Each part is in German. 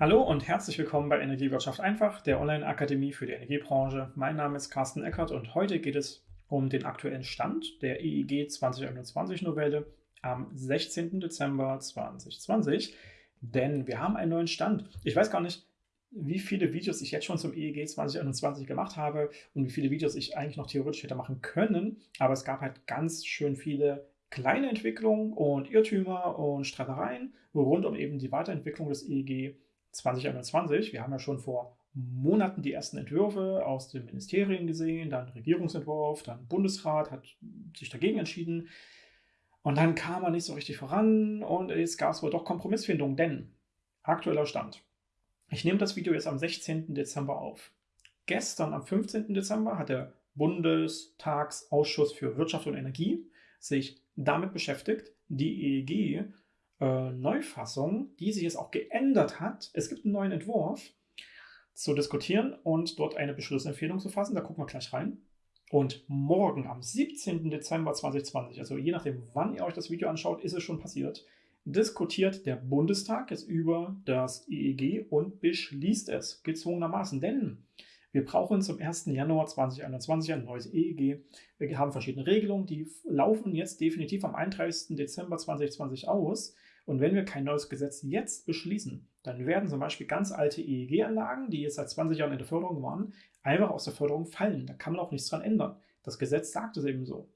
Hallo und herzlich willkommen bei Energiewirtschaft einfach, der Online-Akademie für die Energiebranche. Mein Name ist Carsten Eckert und heute geht es um den aktuellen Stand der EEG 2021-Novelle am 16. Dezember 2020. Denn wir haben einen neuen Stand. Ich weiß gar nicht, wie viele Videos ich jetzt schon zum EEG 2021 gemacht habe und wie viele Videos ich eigentlich noch theoretisch hätte machen können. Aber es gab halt ganz schön viele kleine Entwicklungen und Irrtümer und Streitereien rund um eben die Weiterentwicklung des EEG 2021. Wir haben ja schon vor Monaten die ersten Entwürfe aus den Ministerien gesehen, dann Regierungsentwurf, dann Bundesrat hat sich dagegen entschieden. Und dann kam man nicht so richtig voran und es gab wohl doch Kompromissfindung, denn aktueller Stand. Ich nehme das Video jetzt am 16. Dezember auf. Gestern, am 15. Dezember, hat der Bundestagsausschuss für Wirtschaft und Energie sich damit beschäftigt, die EEG äh, Neufassung, die sich jetzt auch geändert hat. Es gibt einen neuen Entwurf zu diskutieren und dort eine Beschlussempfehlung zu fassen. Da gucken wir gleich rein. Und morgen, am 17. Dezember 2020, also je nachdem, wann ihr euch das Video anschaut, ist es schon passiert, diskutiert der Bundestag jetzt über das EEG und beschließt es gezwungenermaßen. Denn wir brauchen zum 1. Januar 2021 ein neues EEG. Wir haben verschiedene Regelungen, die laufen jetzt definitiv am 31. Dezember 2020 aus. Und wenn wir kein neues Gesetz jetzt beschließen, dann werden zum Beispiel ganz alte EEG-Anlagen, die jetzt seit 20 Jahren in der Förderung waren, einfach aus der Förderung fallen. Da kann man auch nichts dran ändern. Das Gesetz sagt es eben so.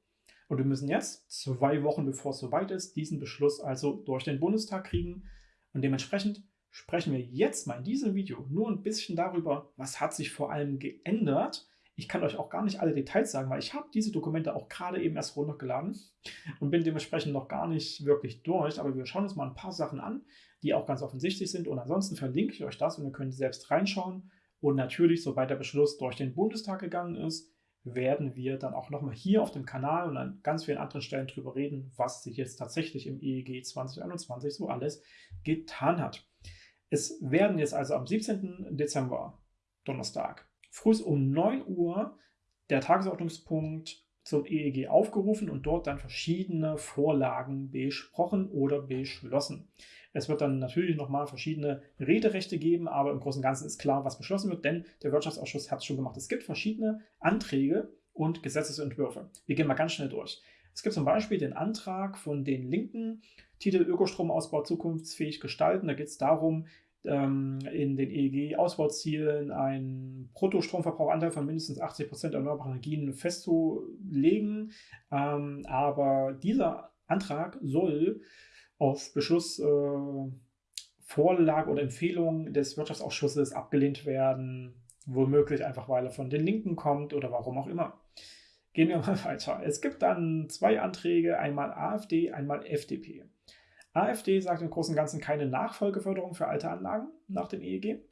Und wir müssen jetzt, zwei Wochen bevor es soweit ist, diesen Beschluss also durch den Bundestag kriegen. Und dementsprechend sprechen wir jetzt mal in diesem Video nur ein bisschen darüber, was hat sich vor allem geändert ich kann euch auch gar nicht alle Details sagen, weil ich habe diese Dokumente auch gerade eben erst runtergeladen und bin dementsprechend noch gar nicht wirklich durch. Aber wir schauen uns mal ein paar Sachen an, die auch ganz offensichtlich sind. Und ansonsten verlinke ich euch das und ihr könnt selbst reinschauen. Und natürlich, sobald der Beschluss durch den Bundestag gegangen ist, werden wir dann auch nochmal hier auf dem Kanal und an ganz vielen anderen Stellen drüber reden, was sich jetzt tatsächlich im EEG 2021 so alles getan hat. Es werden jetzt also am 17. Dezember, Donnerstag, früh um 9 Uhr der Tagesordnungspunkt zum EEG aufgerufen und dort dann verschiedene Vorlagen besprochen oder beschlossen. Es wird dann natürlich nochmal verschiedene Rederechte geben, aber im Großen und Ganzen ist klar, was beschlossen wird, denn der Wirtschaftsausschuss hat es schon gemacht. Es gibt verschiedene Anträge und Gesetzesentwürfe. Wir gehen mal ganz schnell durch. Es gibt zum Beispiel den Antrag von den Linken, Titel Ökostromausbau zukunftsfähig gestalten. Da geht es darum, ähm, in den EEG-Ausbauzielen einen Bruttostromverbrauchanteil von mindestens 80 Prozent erneuerbaren Energien festzulegen. Ähm, aber dieser Antrag soll auf Beschluss äh, Vorlage oder Empfehlung des Wirtschaftsausschusses abgelehnt werden, womöglich einfach, weil er von den Linken kommt oder warum auch immer. Gehen wir mal weiter. Es gibt dann zwei Anträge, einmal AfD, einmal FDP. AfD sagt im Großen und Ganzen keine Nachfolgeförderung für alte Anlagen nach dem EEG.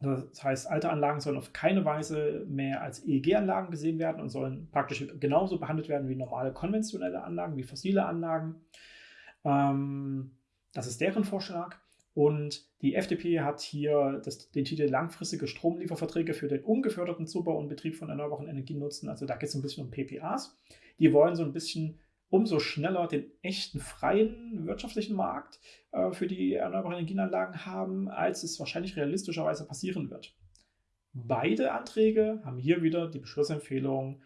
Das heißt, alte Anlagen sollen auf keine Weise mehr als EEG-Anlagen gesehen werden und sollen praktisch genauso behandelt werden wie normale konventionelle Anlagen, wie fossile Anlagen. Ähm, das ist deren Vorschlag. Und die FDP hat hier das, den Titel langfristige Stromlieferverträge für den ungeförderten Zubau und Betrieb von erneuerbaren Energien nutzen. Also da geht es ein bisschen um PPAs. Die wollen so ein bisschen umso schneller den echten freien wirtschaftlichen Markt äh, für die erneuerbaren Energienanlagen haben, als es wahrscheinlich realistischerweise passieren wird. Beide Anträge haben hier wieder die Beschlussempfehlung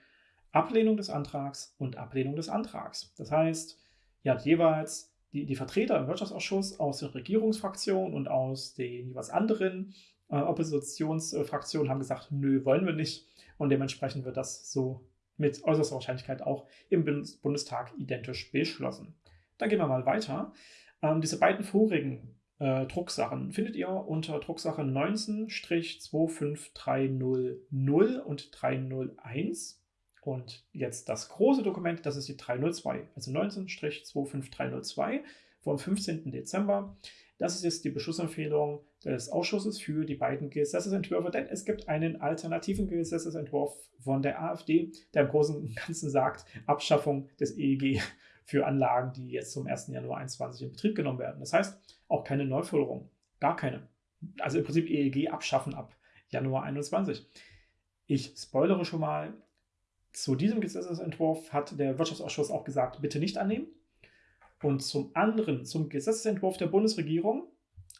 Ablehnung des Antrags und Ablehnung des Antrags. Das heißt, ihr habt jeweils die, die Vertreter im Wirtschaftsausschuss aus der Regierungsfraktion und aus den jeweils anderen äh, Oppositionsfraktionen haben gesagt, nö, wollen wir nicht. Und dementsprechend wird das so mit äußerster Wahrscheinlichkeit auch im Bundestag identisch beschlossen. Dann gehen wir mal weiter. Ähm, diese beiden vorigen äh, Drucksachen findet ihr unter Drucksache 19-25300 und 301. Und jetzt das große Dokument, das ist die 302, also 19-25302 vom 15. Dezember. Das ist jetzt die Beschlussempfehlung des Ausschusses für die beiden Gesetzesentwürfe, denn es gibt einen alternativen Gesetzesentwurf von der AfD, der im Großen und Ganzen sagt, Abschaffung des EEG für Anlagen, die jetzt zum 1. Januar 2021 in Betrieb genommen werden. Das heißt, auch keine Neuförderung, gar keine. Also im Prinzip EEG abschaffen ab Januar 2021. Ich spoilere schon mal, zu diesem Gesetzesentwurf hat der Wirtschaftsausschuss auch gesagt, bitte nicht annehmen. Und zum anderen zum Gesetzentwurf der Bundesregierung,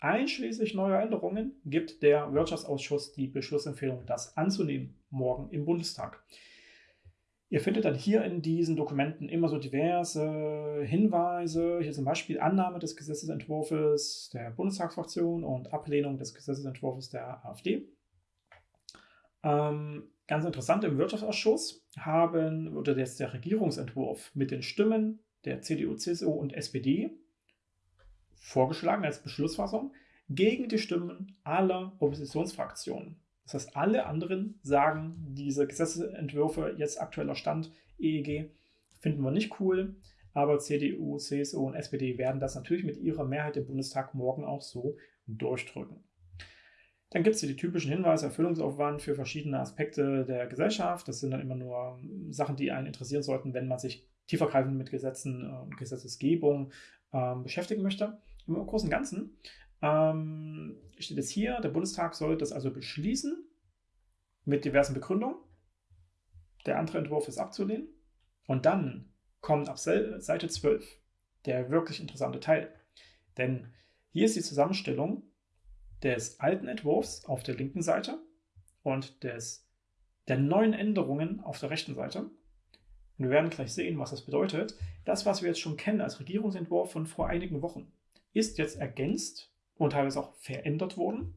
Einschließlich neuer Änderungen gibt der Wirtschaftsausschuss die Beschlussempfehlung, das anzunehmen, morgen im Bundestag. Ihr findet dann hier in diesen Dokumenten immer so diverse Hinweise, hier zum Beispiel Annahme des Gesetzesentwurfs der Bundestagsfraktion und Ablehnung des Gesetzesentwurfs der AfD. Ähm, ganz interessant, im Wirtschaftsausschuss haben, wurde jetzt der Regierungsentwurf mit den Stimmen der CDU, CSU und SPD vorgeschlagen als Beschlussfassung gegen die Stimmen aller Oppositionsfraktionen. Das heißt, alle anderen sagen, diese Gesetzentwürfe, jetzt aktueller Stand EEG, finden wir nicht cool, aber CDU, CSU und SPD werden das natürlich mit ihrer Mehrheit im Bundestag morgen auch so durchdrücken. Dann gibt es hier die typischen Hinweise, Erfüllungsaufwand für verschiedene Aspekte der Gesellschaft. Das sind dann immer nur Sachen, die einen interessieren sollten, wenn man sich tiefergreifend mit Gesetzen und Gesetzesgebung ähm, beschäftigen möchte. Im Großen und Ganzen ähm, steht es hier, der Bundestag soll das also beschließen mit diversen Begründungen. Der andere Entwurf ist abzulehnen. Und dann kommt ab Seite 12 der wirklich interessante Teil. Denn hier ist die Zusammenstellung des alten Entwurfs auf der linken Seite und des, der neuen Änderungen auf der rechten Seite. Und wir werden gleich sehen, was das bedeutet. Das, was wir jetzt schon kennen als Regierungsentwurf von vor einigen Wochen, ist jetzt ergänzt und teilweise auch verändert worden.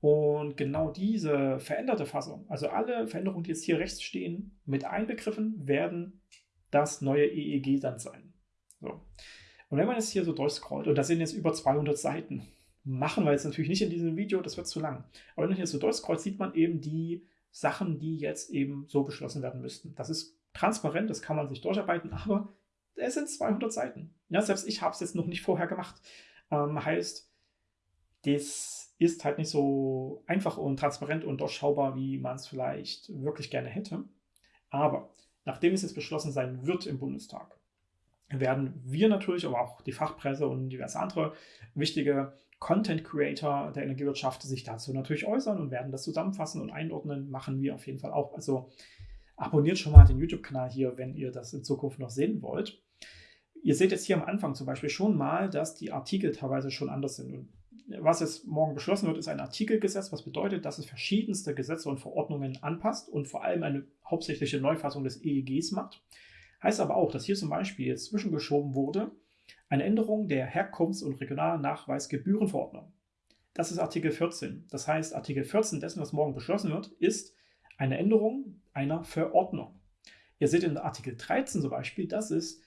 Und genau diese veränderte Fassung, also alle Veränderungen, die jetzt hier rechts stehen, mit einbegriffen, werden das neue EEG dann sein. So. Und wenn man jetzt hier so durchscrollt, und da sind jetzt über 200 Seiten, machen wir jetzt natürlich nicht in diesem Video, das wird zu lang. Aber wenn man hier so durchscrollt, sieht man eben die Sachen, die jetzt eben so beschlossen werden müssten. Das ist transparent, das kann man sich durcharbeiten, aber es sind 200 Seiten. Ja, selbst ich habe es jetzt noch nicht vorher gemacht. Ähm, heißt, das ist halt nicht so einfach und transparent und durchschaubar, wie man es vielleicht wirklich gerne hätte. Aber nachdem es jetzt beschlossen sein wird im Bundestag, werden wir natürlich, aber auch die Fachpresse und diverse andere wichtige Content Creator der Energiewirtschaft sich dazu natürlich äußern und werden das zusammenfassen und einordnen. Machen wir auf jeden Fall auch. Also abonniert schon mal den YouTube-Kanal hier, wenn ihr das in Zukunft noch sehen wollt. Ihr seht jetzt hier am Anfang zum Beispiel schon mal, dass die Artikel teilweise schon anders sind. Und was jetzt morgen beschlossen wird, ist ein Artikelgesetz, was bedeutet, dass es verschiedenste Gesetze und Verordnungen anpasst und vor allem eine hauptsächliche Neufassung des EEGs macht. Heißt aber auch, dass hier zum Beispiel jetzt zwischengeschoben wurde eine Änderung der Herkunfts- und Regionalnachweisgebührenverordnung. Das ist Artikel 14. Das heißt, Artikel 14 dessen, was morgen beschlossen wird, ist eine Änderung einer Verordnung. Ihr seht in Artikel 13 zum Beispiel, das ist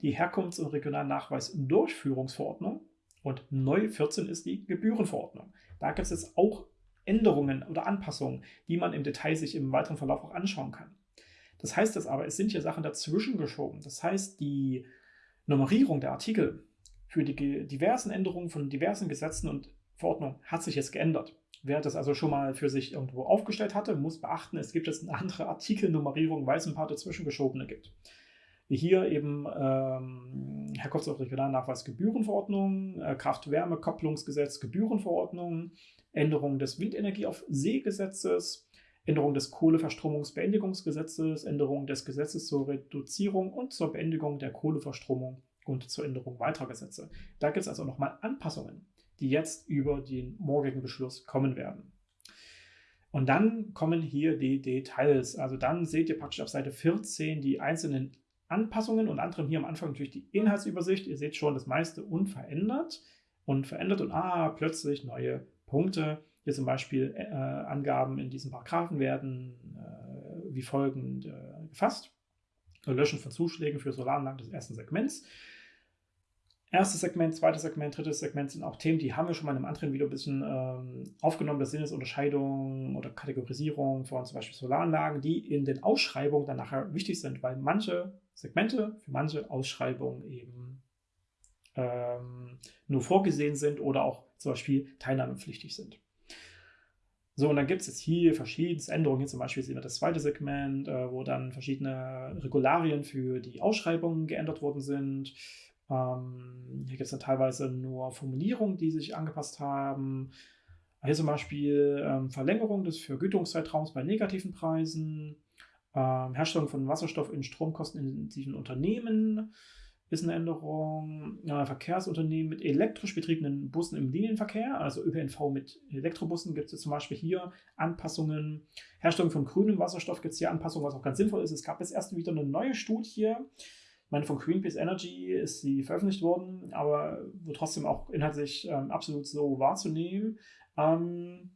die Herkunfts- und Regionalnachweis-Durchführungsverordnung und neu 14 ist die Gebührenverordnung. Da gibt es jetzt auch Änderungen oder Anpassungen, die man im Detail sich im weiteren Verlauf auch anschauen kann. Das heißt das aber, es sind hier Sachen dazwischen geschoben. Das heißt, die Nummerierung der Artikel für die diversen Änderungen von diversen Gesetzen und Verordnungen hat sich jetzt geändert. Wer das also schon mal für sich irgendwo aufgestellt hatte, muss beachten, es gibt jetzt eine andere Artikelnummerierung, weil es ein paar dazwischengeschobene gibt wie hier eben ähm, Herkunfts- und Regionalnachweisgebührenverordnung, äh, Kraft-Wärme-Kopplungsgesetz, Gebührenverordnung, Änderung des Windenergie auf See-Gesetzes, Änderung des Kohleverstromungsbeendigungsgesetzes, Änderung des Gesetzes zur Reduzierung und zur Beendigung der Kohleverstromung und zur Änderung weiterer Gesetze. Da gibt es also nochmal Anpassungen, die jetzt über den morgigen Beschluss kommen werden. Und dann kommen hier die Details. Also dann seht ihr praktisch auf Seite 14 die einzelnen Anpassungen und anderem hier am Anfang natürlich die Inhaltsübersicht. Ihr seht schon das meiste unverändert und verändert und ah, plötzlich neue Punkte. Hier zum Beispiel äh, Angaben in diesen Paragraphen werden äh, wie folgend äh, gefasst. Löschen von Zuschlägen für Solaranlagen des ersten Segments. Erstes Segment, zweites Segment, drittes Segment sind auch Themen, die haben wir schon mal in einem anderen Video ein bisschen ähm, aufgenommen. Das sind jetzt Unterscheidungen oder Kategorisierung von zum Beispiel Solaranlagen, die in den Ausschreibungen dann nachher wichtig sind, weil manche Segmente für manche Ausschreibungen eben ähm, nur vorgesehen sind oder auch zum Beispiel teilnahmepflichtig sind. So, und dann gibt es jetzt hier verschiedene Änderungen. Hier zum Beispiel sehen wir das zweite Segment, äh, wo dann verschiedene Regularien für die Ausschreibungen geändert worden sind. Ähm, hier gibt es dann teilweise nur Formulierungen, die sich angepasst haben. Hier zum Beispiel ähm, Verlängerung des Vergütungszeitraums bei negativen Preisen, ähm, Herstellung von Wasserstoff in stromkostenintensiven Unternehmen, ist eine Änderung. Ja, Verkehrsunternehmen mit elektrisch betriebenen Bussen im Linienverkehr, also ÖPNV mit Elektrobussen, gibt es zum Beispiel hier Anpassungen. Herstellung von grünem Wasserstoff gibt es hier Anpassungen, was auch ganz sinnvoll ist. Es gab jetzt erst wieder eine neue Studie. Meine, von Greenpeace Energy ist sie veröffentlicht worden, aber trotzdem auch inhaltlich ähm, absolut so wahrzunehmen. Ähm,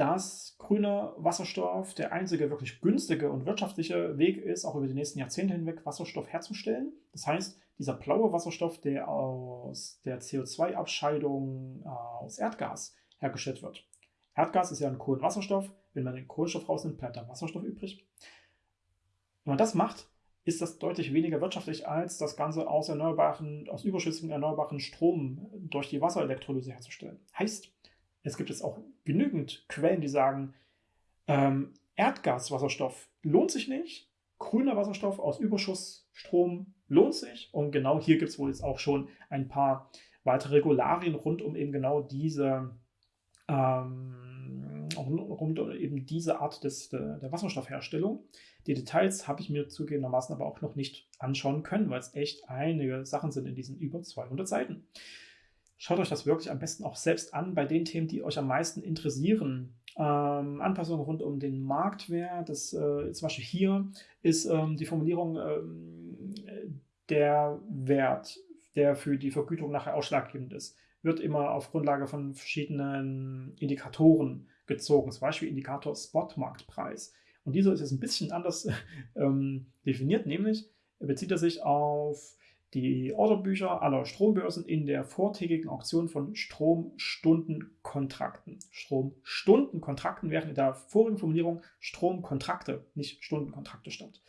dass grüner Wasserstoff der einzige wirklich günstige und wirtschaftliche Weg ist, auch über die nächsten Jahrzehnte hinweg Wasserstoff herzustellen. Das heißt, dieser blaue Wasserstoff, der aus der CO2-Abscheidung äh, aus Erdgas hergestellt wird. Erdgas ist ja ein Kohlenwasserstoff. Wenn man den Kohlenstoff rausnimmt, bleibt dann Wasserstoff übrig. Wenn man das macht, ist das deutlich weniger wirtschaftlich, als das Ganze aus erneuerbaren, aus überschüssigem erneuerbaren Strom durch die Wasserelektrolyse herzustellen. Heißt, es gibt jetzt auch genügend Quellen, die sagen, ähm, Erdgaswasserstoff lohnt sich nicht, grüner Wasserstoff aus Überschussstrom lohnt sich. Und genau hier gibt es wohl jetzt auch schon ein paar weitere Regularien rund um eben genau diese ähm, rund um eben diese Art des, der, Wasserstoffherstellung. Die Details habe ich mir zugegebenermaßen aber auch noch nicht anschauen können, weil es echt einige Sachen sind in diesen über 200 Seiten. Schaut euch das wirklich am besten auch selbst an bei den Themen, die euch am meisten interessieren. Ähm, Anpassungen rund um den Marktwert, das äh, zum Beispiel hier ist ähm, die Formulierung ähm, der Wert, der für die Vergütung nachher ausschlaggebend ist, wird immer auf Grundlage von verschiedenen Indikatoren gezogen, zum Beispiel Indikator Spotmarktpreis. Und dieser ist jetzt ein bisschen anders ähm, definiert, nämlich bezieht er sich auf die Orderbücher aller Strombörsen in der vortägigen Auktion von Stromstundenkontrakten. Stromstundenkontrakten während in der vorigen Formulierung Stromkontrakte, nicht Stundenkontrakte stand.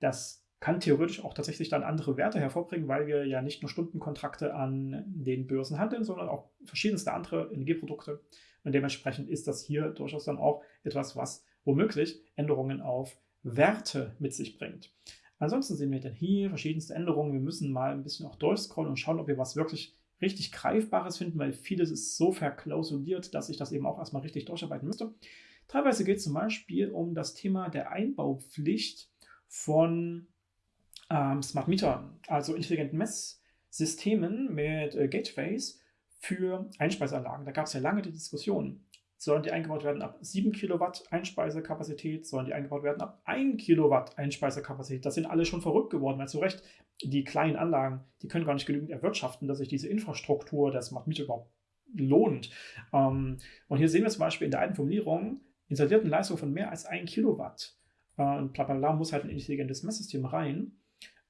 Das kann theoretisch auch tatsächlich dann andere Werte hervorbringen, weil wir ja nicht nur Stundenkontrakte an den Börsen handeln, sondern auch verschiedenste andere Energieprodukte. Und dementsprechend ist das hier durchaus dann auch etwas, was womöglich Änderungen auf Werte mit sich bringt. Ansonsten sehen wir dann hier verschiedenste Änderungen. Wir müssen mal ein bisschen auch durchscrollen und schauen, ob wir was wirklich richtig Greifbares finden, weil vieles ist so verklausuliert, dass ich das eben auch erstmal richtig durcharbeiten müsste. Teilweise geht es zum Beispiel um das Thema der Einbaupflicht von ähm, Smart Metern, also intelligenten Messsystemen mit äh, Gateways für Einspeiseanlagen. Da gab es ja lange die Diskussion. Sollen die eingebaut werden ab 7 Kilowatt Einspeisekapazität? Sollen die eingebaut werden ab 1 Kilowatt Einspeisekapazität? Das sind alle schon verrückt geworden, weil zu Recht die kleinen Anlagen, die können gar nicht genügend erwirtschaften, dass sich diese Infrastruktur der Smart Meter überhaupt lohnt. Ähm, und hier sehen wir zum Beispiel in der alten Formulierung installierten Leistung von mehr als 1 Kilowatt. Äh, und bla bla bla muss halt ein intelligentes Messsystem rein.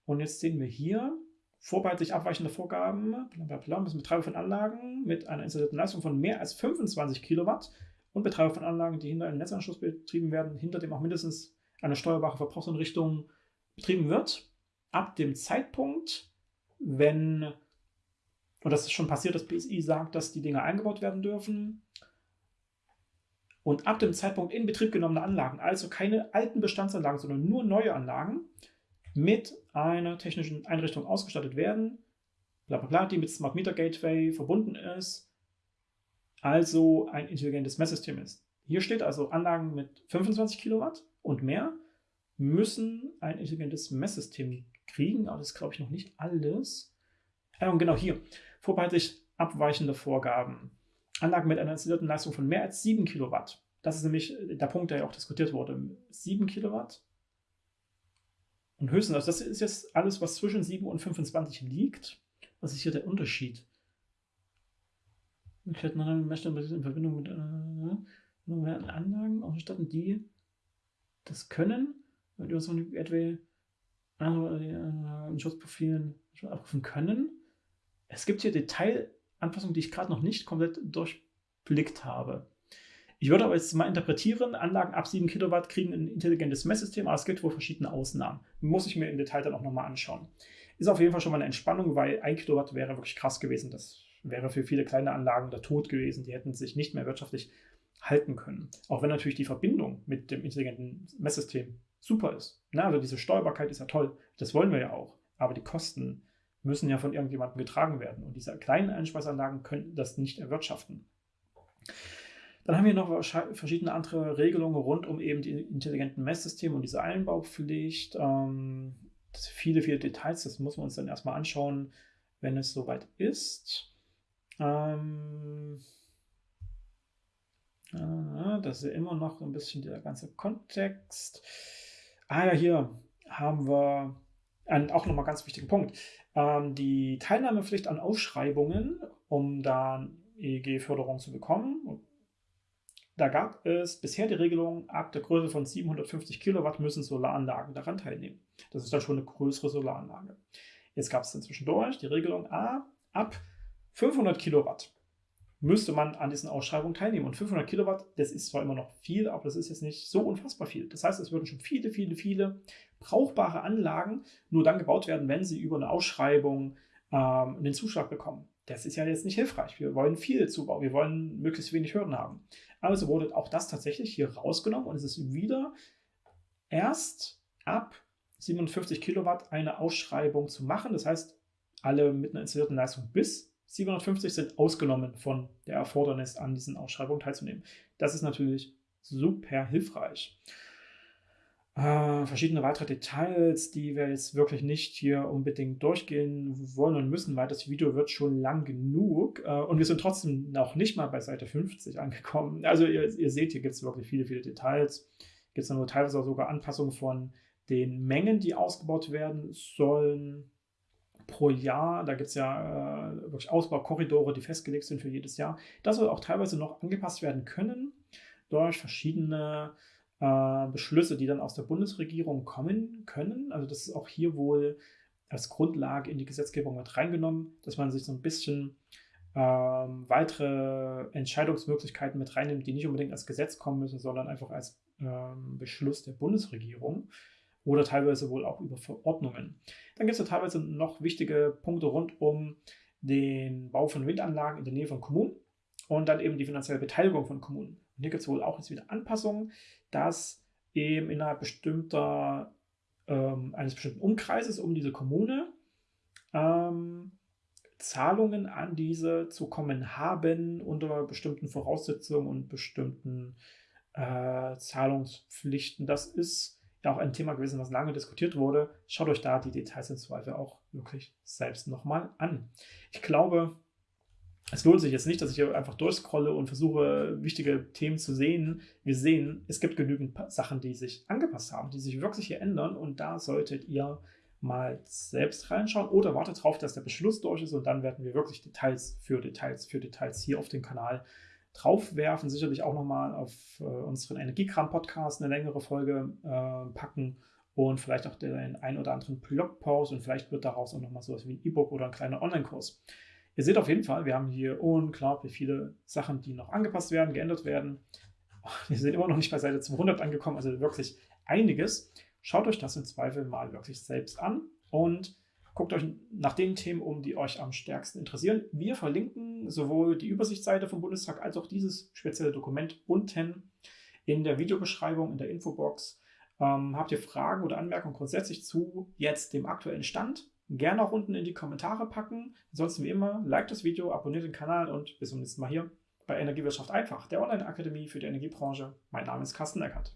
Und jetzt sehen wir hier vorbehaltlich abweichende Vorgaben, blablabla, müssen Betreiber von Anlagen mit einer installierten Leistung von mehr als 25 Kilowatt und Betreiber von Anlagen, die hinter einem Netzanschluss betrieben werden, hinter dem auch mindestens eine steuerbare Verbrauchseinrichtung betrieben wird, ab dem Zeitpunkt, wenn, und das ist schon passiert, das BSI sagt, dass die Dinge eingebaut werden dürfen, und ab dem Zeitpunkt in Betrieb genommene Anlagen, also keine alten Bestandsanlagen, sondern nur neue Anlagen, mit einer technischen Einrichtung ausgestattet werden, bla bla bla, die mit Smart Meter Gateway verbunden ist, also ein intelligentes Messsystem ist. Hier steht also, Anlagen mit 25 Kilowatt und mehr müssen ein intelligentes Messsystem kriegen, aber das glaube ich, noch nicht alles. Äh, und genau hier, vorbehaltlich abweichende Vorgaben. Anlagen mit einer installierten Leistung von mehr als 7 Kilowatt. Das ist nämlich der Punkt, der ja auch diskutiert wurde. 7 Kilowatt und höchstens, also das ist jetzt alles, was zwischen 7 und 25 liegt. Was ist hier der Unterschied? Möglichkeiten in Verbindung mit äh, Anlagen ausstatten, die das können, die uns etwa äh, Schutzprofilen abrufen können. Es gibt hier Detailanpassungen, die ich gerade noch nicht komplett durchblickt habe. Ich würde aber jetzt mal interpretieren, Anlagen ab 7 Kilowatt kriegen ein intelligentes Messsystem, aber es gibt wohl verschiedene Ausnahmen. Muss ich mir im Detail dann auch nochmal anschauen. Ist auf jeden Fall schon mal eine Entspannung, weil 1 Kilowatt wäre wirklich krass gewesen. Das wäre für viele kleine Anlagen der Tod gewesen. Die hätten sich nicht mehr wirtschaftlich halten können. Auch wenn natürlich die Verbindung mit dem intelligenten Messsystem super ist. Na, also diese Steuerbarkeit ist ja toll. Das wollen wir ja auch. Aber die Kosten müssen ja von irgendjemandem getragen werden. Und diese kleinen Einspeisanlagen könnten das nicht erwirtschaften. Dann haben wir noch verschiedene andere Regelungen rund um eben die intelligenten Messsysteme und diese Einbaupflicht. Ähm, viele, viele Details, das muss man uns dann erstmal anschauen, wenn es soweit ist. Ähm, äh, das ist immer noch ein bisschen der ganze Kontext. Ah ja, hier haben wir einen auch nochmal ganz wichtigen Punkt. Ähm, die Teilnahmepflicht an Ausschreibungen, um da EEG-Förderung zu bekommen. Da gab es bisher die Regelung, ab der Größe von 750 Kilowatt müssen Solaranlagen daran teilnehmen. Das ist dann schon eine größere Solaranlage. Jetzt gab es dann zwischendurch die Regelung, ah, ab 500 Kilowatt müsste man an diesen Ausschreibungen teilnehmen. Und 500 Kilowatt, das ist zwar immer noch viel, aber das ist jetzt nicht so unfassbar viel. Das heißt, es würden schon viele, viele, viele brauchbare Anlagen nur dann gebaut werden, wenn sie über eine Ausschreibung ähm, einen Zuschlag bekommen. Das ist ja jetzt nicht hilfreich. Wir wollen viel Zubau, wir wollen möglichst wenig Hürden haben. Also wurde auch das tatsächlich hier rausgenommen und es ist wieder erst ab 57 Kilowatt eine Ausschreibung zu machen. Das heißt, alle mit einer installierten Leistung bis 750 sind ausgenommen von der Erfordernis, an diesen Ausschreibungen teilzunehmen. Das ist natürlich super hilfreich. Äh, verschiedene weitere Details, die wir jetzt wirklich nicht hier unbedingt durchgehen wollen und müssen, weil das Video wird schon lang genug äh, und wir sind trotzdem noch nicht mal bei Seite 50 angekommen. Also ihr, ihr seht, hier gibt es wirklich viele, viele Details. Gibt es nur teilweise auch sogar Anpassungen von den Mengen, die ausgebaut werden sollen pro Jahr. Da gibt es ja äh, wirklich Ausbaukorridore, die festgelegt sind für jedes Jahr. Das soll auch teilweise noch angepasst werden können durch verschiedene äh, Beschlüsse, die dann aus der Bundesregierung kommen können. Also das ist auch hier wohl als Grundlage in die Gesetzgebung mit reingenommen, dass man sich so ein bisschen ähm, weitere Entscheidungsmöglichkeiten mit reinnimmt, die nicht unbedingt als Gesetz kommen müssen, sondern einfach als ähm, Beschluss der Bundesregierung oder teilweise wohl auch über Verordnungen. Dann gibt es ja teilweise noch wichtige Punkte rund um den Bau von Windanlagen in der Nähe von Kommunen und dann eben die finanzielle Beteiligung von Kommunen. Und hier gibt es wohl auch jetzt wieder Anpassungen, dass eben innerhalb bestimmter, ähm, eines bestimmten Umkreises um diese Kommune ähm, Zahlungen an diese zu kommen haben unter bestimmten Voraussetzungen und bestimmten äh, Zahlungspflichten. Das ist ja auch ein Thema gewesen, was lange diskutiert wurde. Schaut euch da die Details im Zweifel auch wirklich selbst nochmal an. Ich glaube, es lohnt sich jetzt nicht, dass ich hier einfach durchscrolle und versuche, wichtige Themen zu sehen. Wir sehen, es gibt genügend Sachen, die sich angepasst haben, die sich wirklich hier ändern und da solltet ihr mal selbst reinschauen oder wartet darauf, dass der Beschluss durch ist und dann werden wir wirklich Details für Details für Details hier auf den Kanal draufwerfen. Sicherlich auch nochmal auf äh, unseren Energiekram-Podcast eine längere Folge äh, packen und vielleicht auch den ein oder anderen Blogpost und vielleicht wird daraus auch nochmal sowas wie ein E-Book oder ein kleiner Online-Kurs. Ihr seht auf jeden Fall, wir haben hier unglaublich viele Sachen, die noch angepasst werden, geändert werden. Wir sind immer noch nicht bei Seite 200 angekommen, also wirklich einiges. Schaut euch das im Zweifel mal wirklich selbst an und guckt euch nach den Themen um, die euch am stärksten interessieren. Wir verlinken sowohl die Übersichtsseite vom Bundestag als auch dieses spezielle Dokument unten in der Videobeschreibung, in der Infobox. Ähm, habt ihr Fragen oder Anmerkungen grundsätzlich zu jetzt dem aktuellen Stand? Gerne auch unten in die Kommentare packen. Ansonsten wie immer, like das Video, abonniert den Kanal und bis zum nächsten Mal hier bei Energiewirtschaft einfach, der Online-Akademie für die Energiebranche. Mein Name ist Carsten Eckert.